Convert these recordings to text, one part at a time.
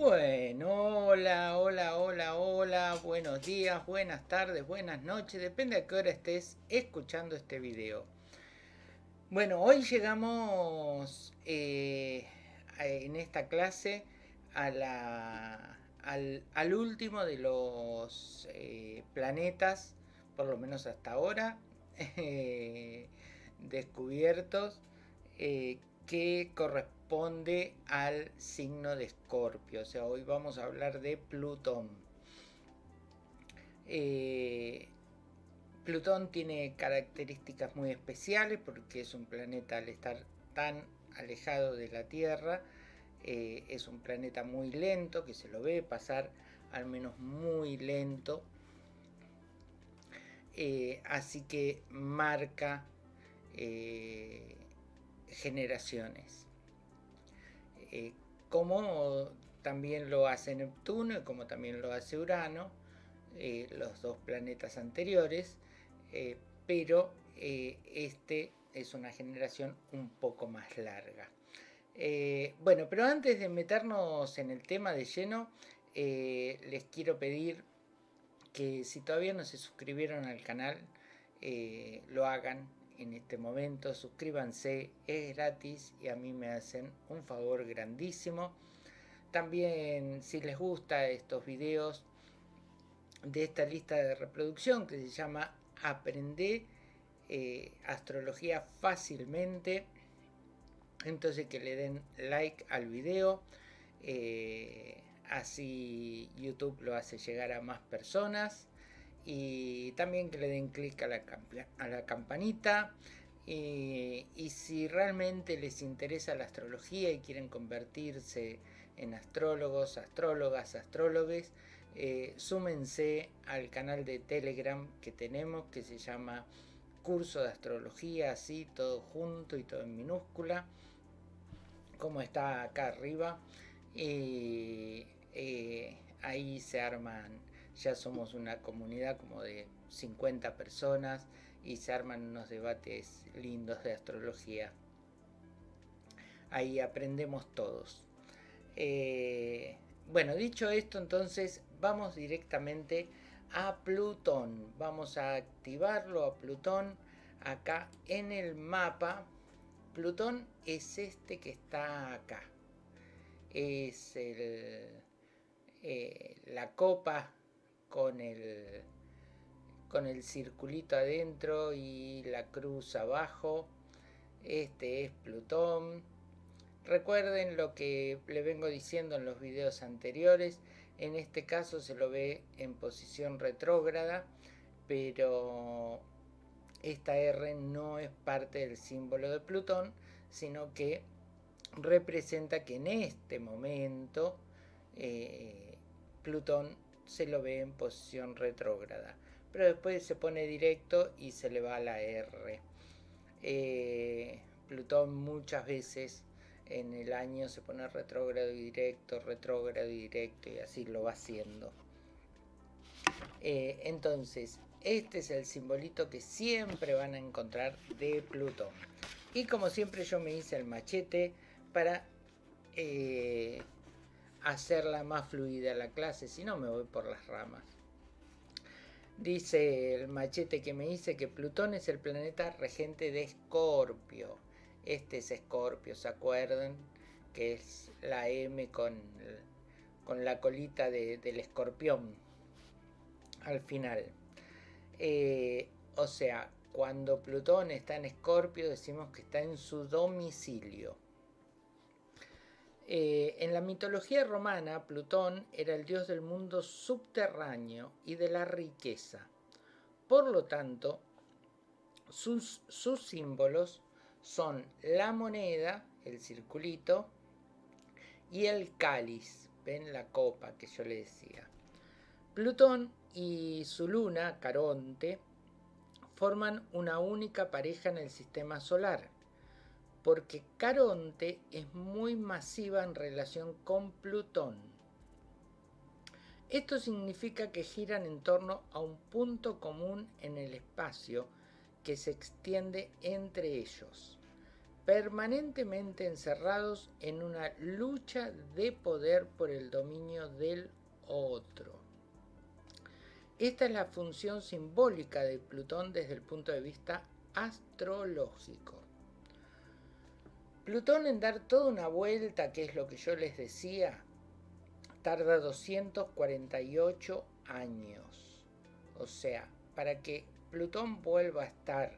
Bueno, hola, hola, hola, hola, buenos días, buenas tardes, buenas noches, depende a qué hora estés escuchando este video. Bueno, hoy llegamos eh, en esta clase al, último de los eh, planetas, por lo menos hasta ahora, eh, descubiertos, que corresponde al signo de Escorpio. O sea, hoy vamos a hablar de Plutón. Eh, Plutón tiene características muy especiales porque es un planeta al estar tan alejado de la Tierra, eh, es un planeta muy lento que se lo ve pasar al menos muy lento. Eh, así que marca generaciones. Eh, como también lo hace Neptuno y como también lo hace Urano, eh, los dos planetas anteriores, eh, pero este es una generación un poco más larga. bueno, pero antes de meternos en el tema de lleno, les quiero pedir que si todavía no se suscribieron al canal, lo hagan, en este momento, suscríbanse, es gratis y a mí me hacen un favor grandísimo. También si les gusta estos videos de esta lista de reproducción que se llama Aprende eh, Astrología Fácilmente, entonces que le den like al video, eh, así YouTube lo hace llegar a más personas y también que le den clic a la, campanita y, si realmente les interesa la astrología y quieren convertirse en astrólogos, astrólogas, astrólogos, eh, súmense al canal de Telegram que tenemos que se llama Curso de Astrología, así todo junto y todo en minúscula, como está acá arriba. Eh, ahí se arman ya somos una comunidad como de 50 personas y se arman unos debates lindos de astrología. Ahí aprendemos todos. Eh, bueno, dicho esto, entonces vamos directamente a Plutón. Vamos a activarlo a Plutón acá en el mapa. Plutón es este que está acá. Es el, eh, la copa con el, con el circulito adentro y la cruz abajo. Este es Plutón. Recuerden lo que le vengo diciendo en los videos anteriores. En este caso se lo ve en posición retrógrada, pero esta R no es parte del símbolo de Plutón, sino que representa que en este momento eh, Plutón se lo ve en posición retrógrada. Pero después se pone directo y se le va a la R. Eh, Plutón muchas veces en el año se pone retrógrado y directo, retrógrado y directo y así lo va haciendo. Eh, entonces, este es el simbolito que siempre van a encontrar de Plutón. Y como siempre yo me hice el machete para eh, hacerla más fluida la clase, si no me voy por las ramas. Dice el machete que me dice que Plutón es el planeta regente de Escorpio. Este es Escorpio, ¿se acuerdan? Que es la M con, con la colita del escorpión al final. Eh, o sea, cuando Plutón está en Escorpio decimos que está en su domicilio. Eh, en la mitología romana, Plutón era el dios del mundo subterráneo y de la riqueza. Por lo tanto, sus, sus símbolos son la moneda, el circulito, y el cáliz, ven la copa que yo le decía. Plutón y su luna, Caronte, forman una única pareja en el sistema solar porque Caronte es muy masiva en relación con Plutón. Esto significa que giran en torno a un punto común en el espacio que se extiende entre ellos, permanentemente encerrados en una lucha de poder por el dominio del otro. Esta es la función simbólica de Plutón desde el punto de vista astrológico. Plutón en dar toda una vuelta, que es lo que yo les decía, tarda 248 años. O sea, para que Plutón vuelva a estar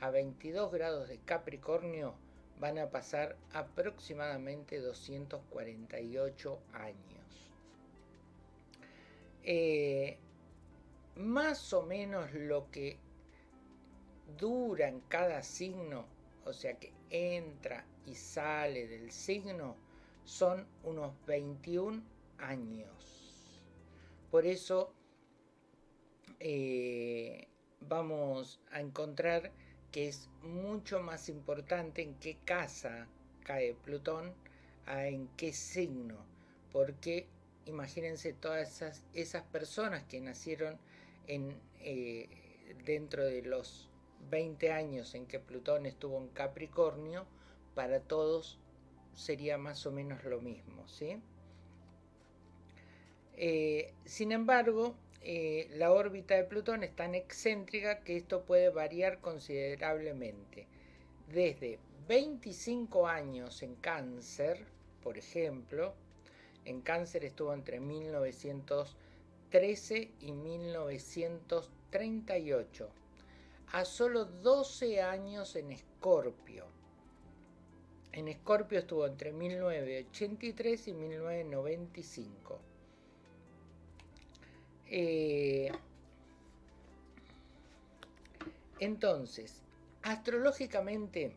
a 22 grados de Capricornio, van a pasar aproximadamente 248 años. Eh, más o menos lo que dura en cada signo, o sea que entra y sale del signo, son unos 21 años. Por eso eh, vamos a encontrar que es mucho más importante en qué casa cae Plutón a en qué signo, porque imagínense todas esas, esas personas que nacieron en, eh, dentro de los 20 años en que Plutón estuvo en Capricornio, para todos sería más o menos lo mismo, ¿sí? Eh, sin embargo, eh, la órbita de Plutón es tan excéntrica que esto puede variar considerablemente. Desde 25 años en cáncer, por ejemplo, en cáncer estuvo entre 1913 y 1938, a solo 12 años en Escorpio. En Escorpio estuvo entre 1983 y 1995 eh, entonces, astrológicamente,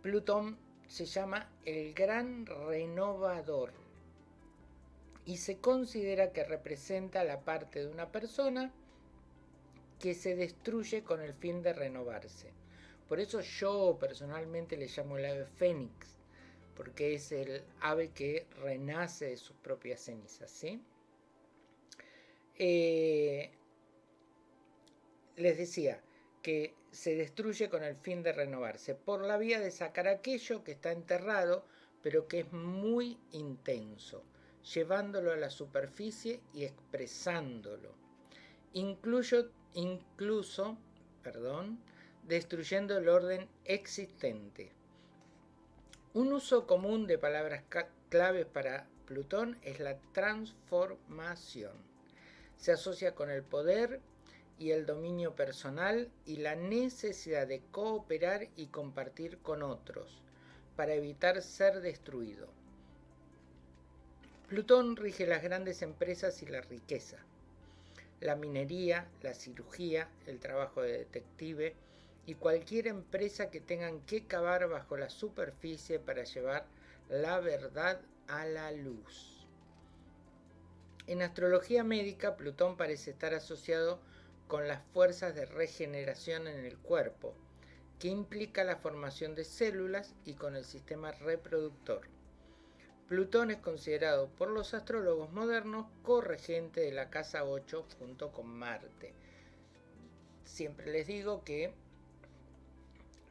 Plutón se llama el gran renovador y se considera que representa la parte de una persona que se destruye con el fin de renovarse. Por eso yo personalmente le llamo el ave fénix, porque es el ave que renace de sus propias cenizas, ¿sí? Eh, les decía que se destruye con el fin de renovarse, por la vía de sacar aquello que está enterrado, pero que es muy intenso, llevándolo a la superficie y expresándolo. Incluyo, incluso, perdón, destruyendo el orden existente. Un uso común de palabras claves para Plutón es la transformación se asocia con el poder y el dominio personal y la necesidad de cooperar y compartir con otros para evitar ser destruido. Plutón rige las grandes empresas y la riqueza, la minería, la cirugía, el trabajo de detective y cualquier empresa que tengan que cavar bajo la superficie para llevar la verdad a la luz. En astrología médica, Plutón parece estar asociado con las fuerzas de regeneración en el cuerpo, que implica la formación de células y con el sistema reproductor. Plutón es considerado por los astrólogos modernos corregente de la casa 8 junto con Marte. Siempre les digo que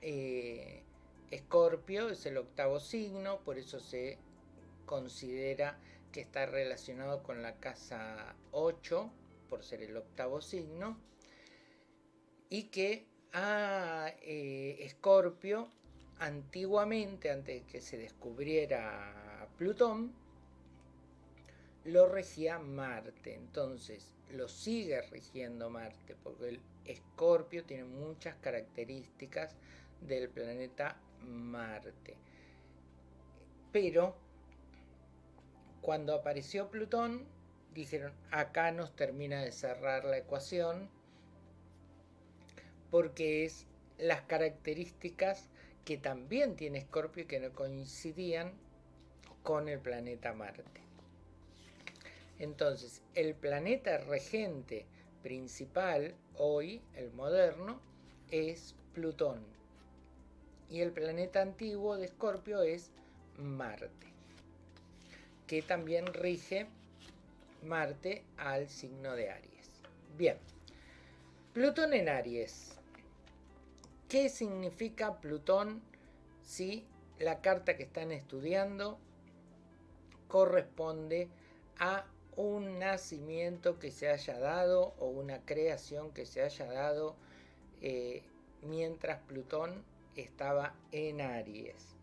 eh, Escorpio es el octavo signo, por eso se considera que está relacionado con la casa 8, por ser el octavo signo, y que a eh, Escorpio, antiguamente, antes de que se descubriera Plutón, lo regía Marte. Entonces, lo sigue rigiendo Marte, porque el Escorpio tiene muchas características del planeta Marte. Pero cuando apareció Plutón, dijeron, acá nos termina de cerrar la ecuación, porque es las características que también tiene Escorpio y que no coincidían con el planeta Marte. Entonces, el planeta regente principal hoy, el moderno, es Plutón. Y el planeta antiguo de Escorpio es Marte que también rige Marte al signo de Aries. Bien, Plutón en Aries. ¿Qué significa Plutón si la carta que están estudiando corresponde a un nacimiento que se haya dado o una creación que se haya dado eh, mientras Plutón estaba en Aries.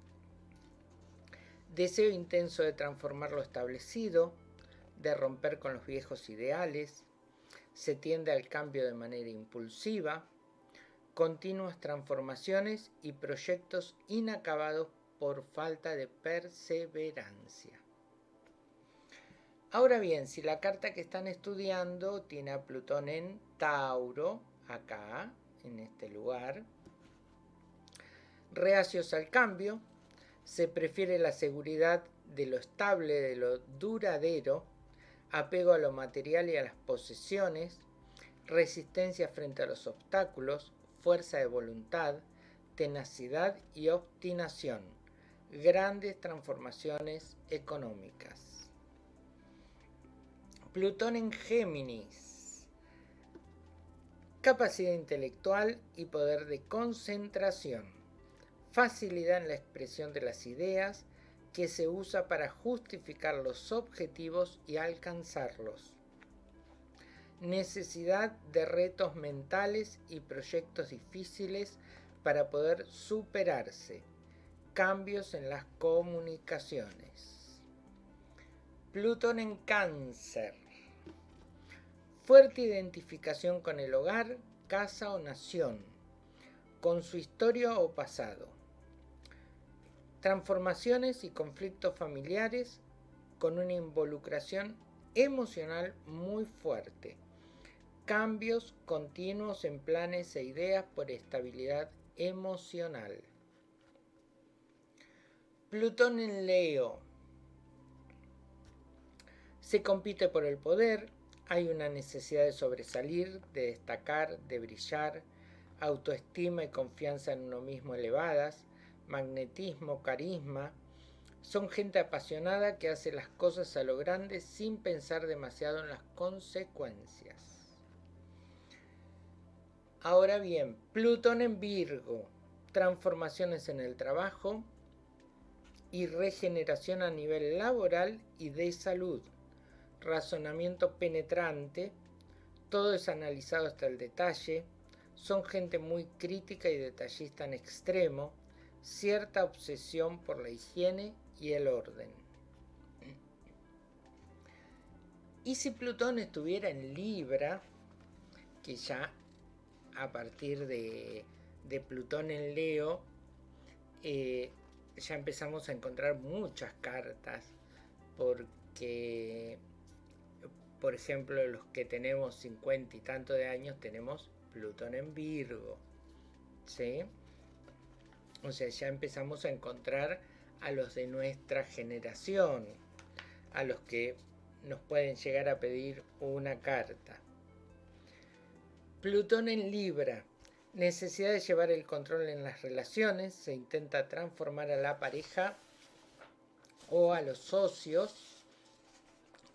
Deseo intenso de transformar lo establecido, de romper con los viejos ideales, se tiende al cambio de manera impulsiva, continuas transformaciones y proyectos inacabados por falta de perseverancia. Ahora bien, si la carta que están estudiando tiene a Plutón en Tauro, acá, en este lugar, reacios al cambio, se prefiere la seguridad de lo estable, de lo duradero, apego a lo material y a las posesiones, resistencia frente a los obstáculos, fuerza de voluntad, tenacidad y obstinación, grandes transformaciones económicas. Plutón en Géminis. Capacidad intelectual y poder de concentración. Facilidad en la expresión de las ideas que se usa para justificar los objetivos y alcanzarlos. Necesidad de retos mentales y proyectos difíciles para poder superarse. Cambios en las comunicaciones. Plutón en cáncer fuerte identificación con el hogar, casa o nación, con su historia o pasado, transformaciones y conflictos familiares con una involucración emocional muy fuerte, cambios continuos en planes e ideas por estabilidad emocional. Plutón en Leo. Se compite por el poder, hay una necesidad de sobresalir, de destacar, de brillar, autoestima y confianza en uno mismo elevadas, magnetismo, carisma. Son gente apasionada que hace las cosas a lo grande sin pensar demasiado en las consecuencias. Ahora bien, Plutón en Virgo, transformaciones en el trabajo y regeneración a nivel laboral y de salud razonamiento penetrante, todo es analizado hasta el detalle, son gente muy crítica y detallista en extremo, cierta obsesión por la higiene y el orden. Y si Plutón estuviera en Libra, que ya a partir de, Plutón en Leo, eh, ya empezamos a encontrar muchas cartas, porque por ejemplo, los que tenemos 50 y tanto de años tenemos Plutón en Virgo. ¿Sí? O sea, ya empezamos a encontrar a los de nuestra generación, a los que nos pueden llegar a pedir una carta. Plutón en Libra. Necesidad de llevar el control en las relaciones. Se intenta transformar a la pareja o a los socios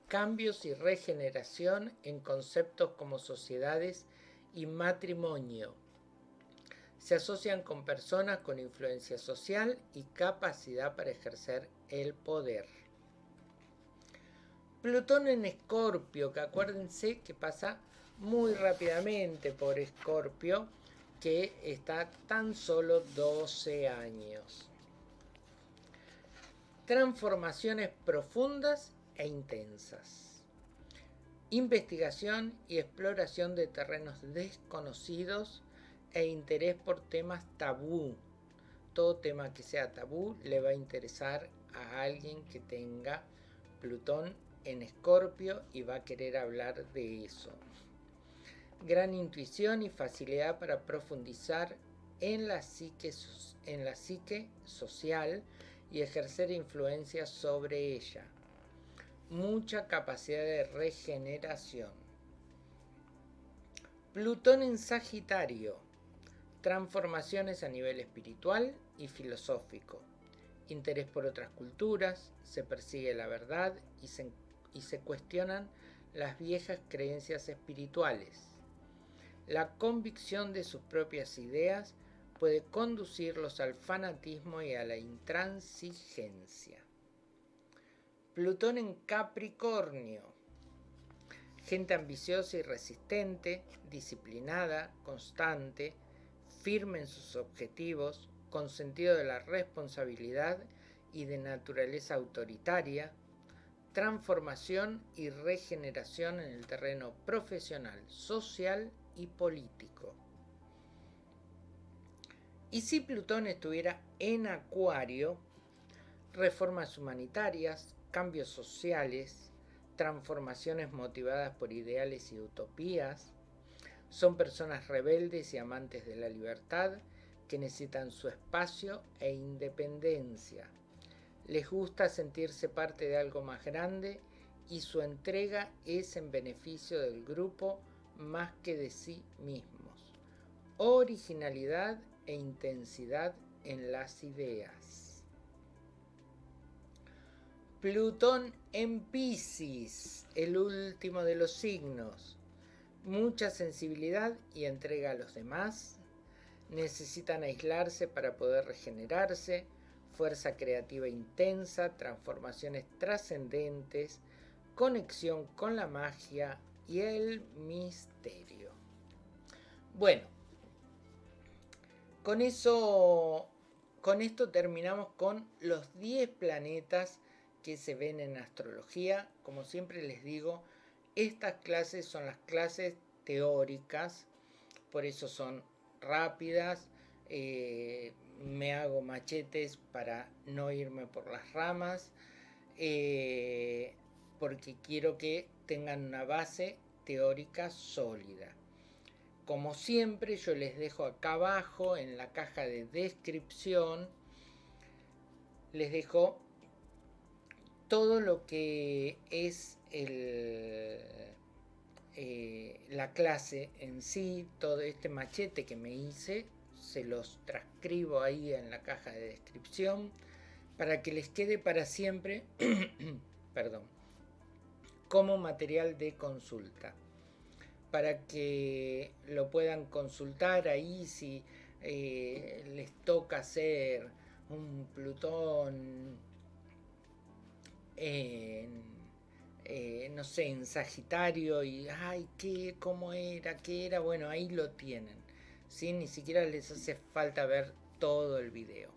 cambios y regeneración en conceptos como sociedades y matrimonio. Se asocian con personas con influencia social y capacidad para ejercer el poder. Plutón en Escorpio, que acuérdense que pasa muy rápidamente por Escorpio, que está tan solo 12 años. Transformaciones profundas e intensas. Investigación y exploración de terrenos desconocidos e interés por temas tabú. Todo tema que sea tabú le va a interesar a alguien que tenga Plutón en Escorpio y va a querer hablar de eso. Gran intuición y facilidad para profundizar en la psique, en la psique social y ejercer influencia sobre ella mucha capacidad de regeneración. Plutón en Sagitario, transformaciones a nivel espiritual y filosófico, interés por otras culturas, se persigue la verdad y se, cuestionan las viejas creencias espirituales. La convicción de sus propias ideas puede conducirlos al fanatismo y a la intransigencia. Plutón en Capricornio. Gente ambiciosa y resistente, disciplinada, constante, firme en sus objetivos, con sentido de la responsabilidad y de naturaleza autoritaria, transformación y regeneración en el terreno profesional, social y político. Y si Plutón estuviera en Acuario, reformas humanitarias, cambios sociales, transformaciones motivadas por ideales y utopías, son personas rebeldes y amantes de la libertad que necesitan su espacio e independencia. Les gusta sentirse parte de algo más grande y su entrega es en beneficio del grupo más que de sí mismos. Originalidad e intensidad en las ideas. Plutón en Pisces, el último de los signos. Mucha sensibilidad y entrega a los demás. Necesitan aislarse para poder regenerarse. Fuerza creativa intensa, transformaciones trascendentes, conexión con la magia y el misterio. Bueno, con eso, con esto terminamos con los 10 planetas que se ven en astrología. Como siempre les digo, estas clases son las clases teóricas, por eso son rápidas. Eh, me hago machetes para no irme por las ramas, eh, porque quiero que tengan una base teórica sólida. Como siempre yo les dejo acá abajo en la caja de descripción, les dejo todo lo que es eh, la clase en sí, todo este machete que me hice, se los transcribo ahí en la caja de descripción para que les quede para siempre, perdón, como material de consulta. Para que lo puedan consultar ahí si eh, les toca hacer un Plutón en, eh, no sé, en Sagitario y, ay, ¿qué, cómo era, qué era? Bueno, ahí lo tienen. ¿sí? Ni siquiera les hace falta ver todo el video.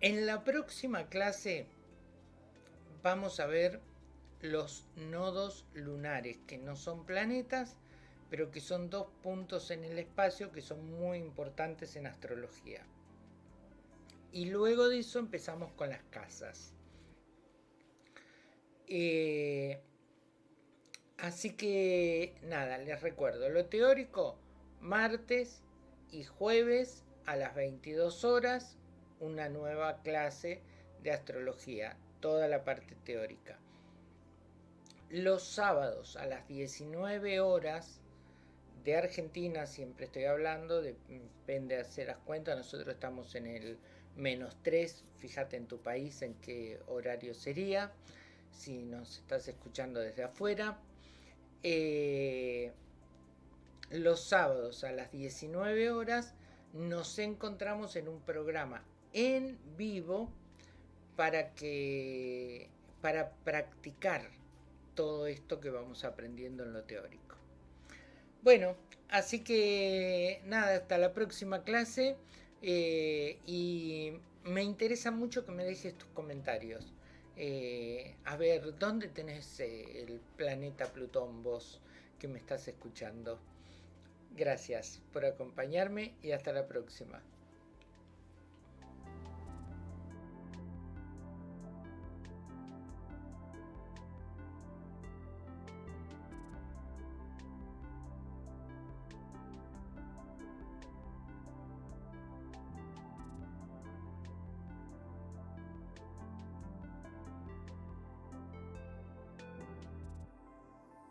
En la próxima clase vamos a ver los nodos lunares, que no son planetas, pero que son dos puntos en el espacio que son muy importantes en astrología. Y luego de eso empezamos con las casas. Eh, así que nada, les recuerdo, lo teórico, martes y jueves a las 22 horas, una nueva clase de astrología, toda la parte teórica. Los sábados a las 19 horas de Argentina, siempre estoy hablando, depende de hacer las cuentas, nosotros estamos en el menos 3, fíjate en tu país en qué horario sería, si nos estás escuchando desde afuera. Eh, los sábados a las 19 horas nos encontramos en un programa en vivo para que para practicar todo esto que vamos aprendiendo en lo teórico. Bueno, así que nada, hasta la próxima clase eh, y me interesa mucho que me dejes tus comentarios. Eh, a ver, ¿dónde tenés eh, el planeta Plutón vos que me estás escuchando? Gracias por acompañarme y hasta la próxima.